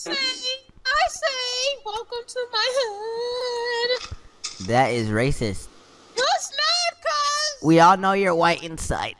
say, I say, welcome to my hood. That is racist. No, It's not, cuz. We all know you're white inside.